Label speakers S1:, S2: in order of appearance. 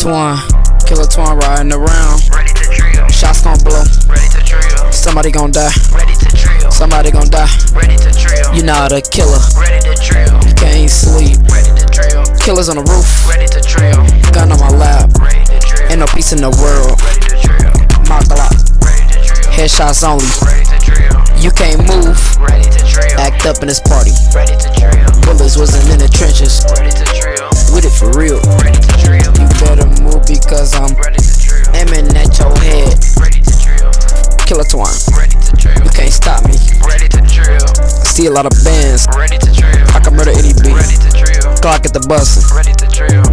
S1: Killer twin riding around.
S2: Ready to drill.
S1: Shots gon' blow.
S2: Ready to drill.
S1: Somebody gon' die.
S2: Ready to drill.
S1: Somebody gon' die.
S2: Ready to drill.
S1: You not a killer.
S2: Ready to drill.
S1: Can't sleep.
S2: Ready to drill.
S1: Killers on the roof.
S2: Ready to drill.
S1: Gun on my lap.
S2: Ready to drill.
S1: Ain't no peace in the world.
S2: Ready to drill.
S1: My Glock.
S2: Ready to drill.
S1: Headshots only.
S2: Ready to drill.
S1: You can't move.
S2: Ready to drill.
S1: Act up in this party.
S2: Ready to drill.
S1: Bullets wasn't in the trenches.
S2: Ready to drill.
S1: With it for real.
S2: Ready
S1: move because I'm
S2: Ready to drill.
S1: aiming at your head.
S2: Ready to drill.
S1: Killer twine.
S2: Ready to drill.
S1: You can't stop me.
S2: Ready to drill.
S1: See a lot of bands.
S2: Ready to drill.
S1: I can murder any beat.
S2: Ready to drill.
S1: Glock at the bustin'.
S2: Ready to drill.